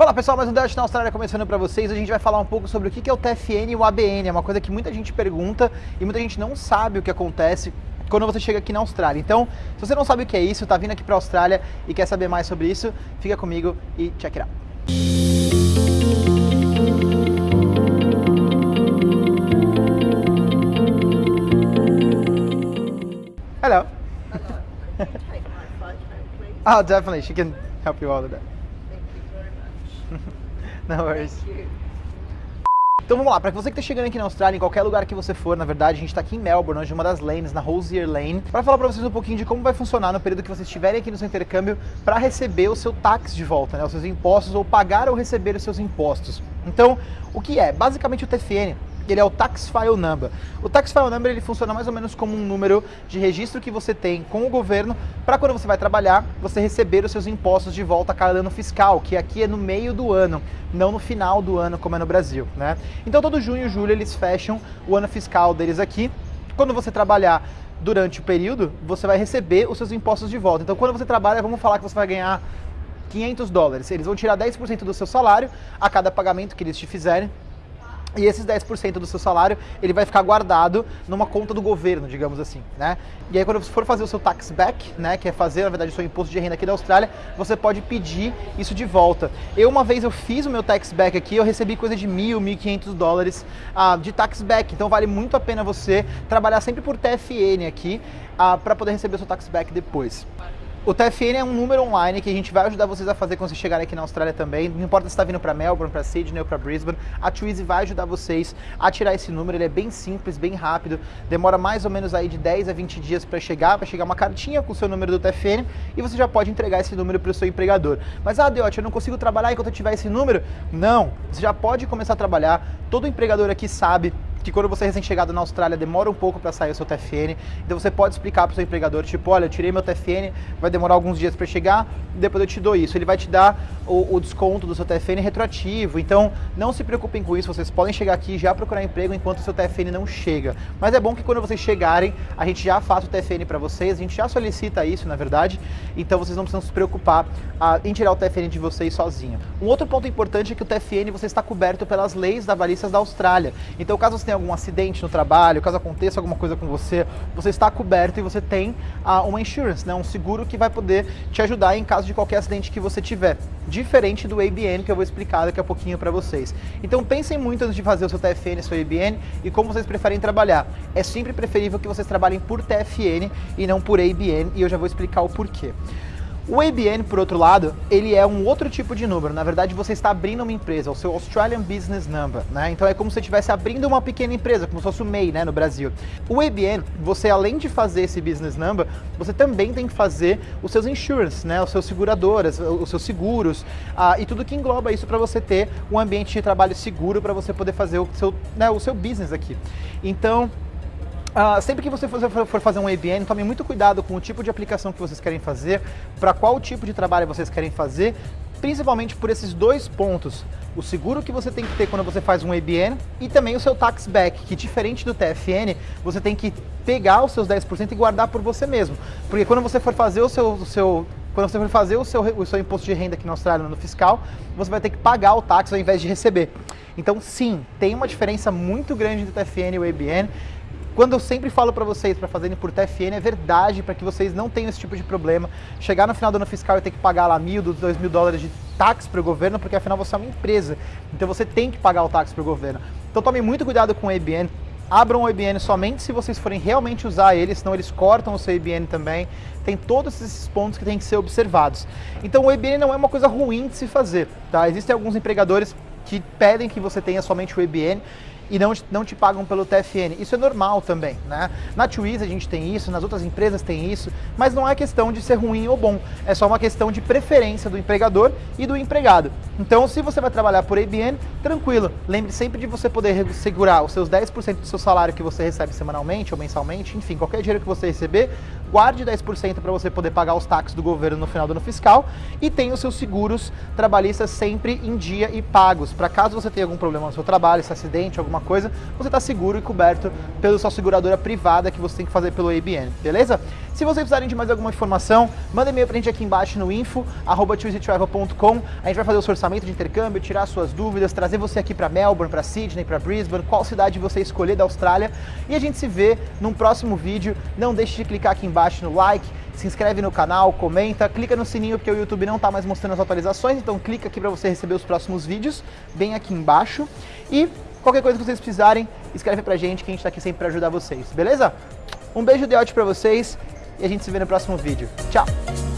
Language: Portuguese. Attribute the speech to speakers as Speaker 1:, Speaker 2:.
Speaker 1: Fala pessoal, mais um Dash na Austrália começando para vocês. A gente vai falar um pouco sobre o que é o TFN e o ABN. É uma coisa que muita gente pergunta e muita gente não sabe o que acontece quando você chega aqui na Austrália. Então, se você não sabe o que é isso, tá vindo aqui para a Austrália e quer saber mais sobre isso, fica comigo e check it out. Hello.
Speaker 2: Take my photo, please.
Speaker 1: Oh, definitely. She can help you all with that. No worries. Então vamos lá, para você que está chegando aqui na Austrália, em qualquer lugar que você for, na verdade, a gente está aqui em Melbourne, hoje uma das lanes, na Rosier Lane, para falar para vocês um pouquinho de como vai funcionar no período que vocês estiverem aqui no seu intercâmbio para receber o seu tax de volta, né, os seus impostos, ou pagar ou receber os seus impostos. Então, o que é? Basicamente o TFN ele é o Tax File Number. O Tax File Number ele funciona mais ou menos como um número de registro que você tem com o governo para quando você vai trabalhar, você receber os seus impostos de volta a cada ano fiscal, que aqui é no meio do ano, não no final do ano como é no Brasil, né? Então todo junho e julho eles fecham o ano fiscal deles aqui. Quando você trabalhar durante o período, você vai receber os seus impostos de volta. Então quando você trabalha, vamos falar que você vai ganhar 500 dólares. Eles vão tirar 10% do seu salário a cada pagamento que eles te fizerem e esses 10% do seu salário, ele vai ficar guardado numa conta do governo, digamos assim, né? E aí quando você for fazer o seu tax back, né, que é fazer, na verdade, o seu imposto de renda aqui da Austrália, você pode pedir isso de volta. Eu, uma vez, eu fiz o meu tax back aqui, eu recebi coisa de mil, mil quinhentos dólares uh, de tax back. Então vale muito a pena você trabalhar sempre por TFN aqui, uh, para poder receber o seu tax back depois. O TFN é um número online que a gente vai ajudar vocês a fazer quando vocês chegarem aqui na Austrália também. Não importa se está vindo para Melbourne, para Sydney ou para Brisbane, a Twizy vai ajudar vocês a tirar esse número. Ele é bem simples, bem rápido. Demora mais ou menos aí de 10 a 20 dias para chegar. Vai chegar uma cartinha com o seu número do TFN e você já pode entregar esse número para o seu empregador. Mas, ah, Deote, eu não consigo trabalhar enquanto eu tiver esse número? Não, você já pode começar a trabalhar. Todo empregador aqui sabe que quando você é recém-chegado na Austrália demora um pouco para sair o seu TFN, então você pode explicar para o seu empregador, tipo, olha, eu tirei meu TFN, vai demorar alguns dias para chegar, depois eu te dou isso. Ele vai te dar o, o, desconto do seu TFN retroativo, então não se preocupem com isso, vocês podem chegar aqui e já procurar emprego enquanto o seu TFN não chega. Mas é bom que quando vocês chegarem, a gente já faça o TFN para vocês, a gente já solicita isso, na verdade, então vocês não precisam se preocupar ah, em tirar o TFN de vocês sozinho. Um outro ponto importante é que o TFN você está coberto pelas leis da balistas da Austrália. Então, caso você tenha algum acidente no trabalho, caso aconteça alguma coisa com você, você está coberto e você tem uh, uma insurance, né, um seguro que vai poder te ajudar em caso de qualquer acidente que você tiver. Diferente do ABN, que eu vou explicar daqui a pouquinho para vocês. Então pensem muito antes de fazer o seu TFN, seu ABN e como vocês preferem trabalhar. É sempre preferível que vocês trabalhem por TFN e não por ABN e eu já vou explicar o porquê. O ABN, por outro lado, ele é um outro tipo de número. Na verdade, você está abrindo uma empresa, o seu Australian Business Number, né? Então é como se você estivesse abrindo uma pequena empresa, como se fosse o MEI, né, no Brasil. O ABN, você além de fazer esse Business Number, você também tem que fazer os seus insurance, né, os seus seguradoras, os seus seguros, uh, e tudo que engloba isso para você ter um ambiente de trabalho seguro para você poder fazer o seu, né, o seu business aqui. Então, Uh, sempre que você for, fazer um ABN, tome muito cuidado com o tipo de aplicação que vocês querem fazer, para qual tipo de trabalho vocês querem fazer, principalmente por esses dois pontos. O seguro que você tem que ter quando você faz um ABN e também o seu tax back, que diferente do TFN, você tem que pegar os seus 10% e guardar por você mesmo. Porque quando você for fazer o seu, o seu quando você for fazer o seu, o seu imposto de renda aqui na Austrália, no fiscal, você vai ter que pagar o tax ao invés de receber. Então, sim, tem uma diferença muito grande entre o TFN e o ABN. Quando eu sempre falo para vocês para fazerem por TFN, é verdade, para que vocês não tenham esse tipo de problema. Chegar no final do ano fiscal e ter que pagar lá mil, dois mil dólares de táxi para o governo, porque afinal você é uma empresa. Então você tem que pagar o táxi para o governo. Então tome muito cuidado com o ABN. Abram o ABN somente se vocês forem realmente usar ele, senão eles cortam o seu ABN também. Tem todos esses pontos que têm que ser observados. Então o ABN não é uma coisa ruim de se fazer, tá? Existem alguns empregadores que pedem que você tenha somente o ABN e não, não te pagam pelo TFN. Isso é normal também, né? Na Twiz a gente tem isso, nas outras empresas tem isso, mas não é questão de ser ruim ou bom, é só uma questão de preferência do empregador e do empregado. Então, se você vai trabalhar por ABN, tranquilo, lembre sempre de você poder segurar os seus 10% do seu salário que você recebe semanalmente ou mensalmente, enfim, qualquer dinheiro que você receber, guarde 10% para você poder pagar os taxas do governo no final do ano fiscal e tenha os seus seguros trabalhistas sempre em dia e pagos, para caso você tenha algum problema no seu trabalho, esse acidente, alguma alguma coisa, você está seguro e coberto pela sua seguradora privada que você tem que fazer pelo ABN, beleza? Se vocês precisarem de mais alguma informação, manda e-mail pra gente aqui embaixo no info, arroba. A gente vai fazer o seu orçamento de intercâmbio, tirar suas dúvidas, trazer você aqui para Melbourne, para Sydney, para Brisbane, qual cidade você escolher da Austrália. E a gente se vê num próximo vídeo. Não deixe de clicar aqui embaixo no like, se inscreve no canal, comenta, clica no sininho porque o YouTube não está mais mostrando as atualizações, então clica aqui para você receber os próximos vídeos, bem aqui embaixo. E qualquer coisa que vocês precisarem, escreve pra gente que a gente tá aqui sempre para ajudar vocês, beleza? Um beijo de ótimo para vocês e a gente se vê no próximo vídeo. Tchau!